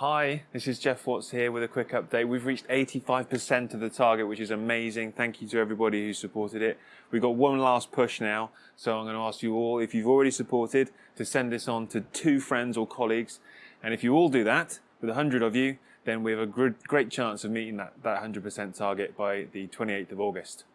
Hi, this is Jeff Watts here with a quick update. We've reached 85% of the target, which is amazing. Thank you to everybody who supported it. We've got one last push now, so I'm going to ask you all, if you've already supported, to send this on to two friends or colleagues. And if you all do that, with 100 of you, then we have a great chance of meeting that, that 100% target by the 28th of August.